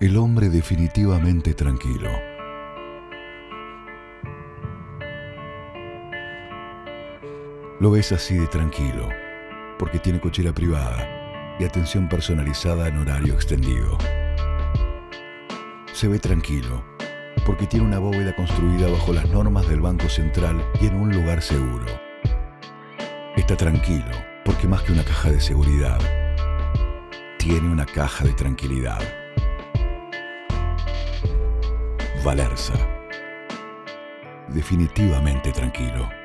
El hombre definitivamente tranquilo. Lo ves así de tranquilo, porque tiene cochera privada y atención personalizada en horario extendido. Se ve tranquilo, porque tiene una bóveda construida bajo las normas del Banco Central y en un lugar seguro. Está tranquilo, porque más que una caja de seguridad, tiene una caja de tranquilidad. Valerza. Definitivamente tranquilo.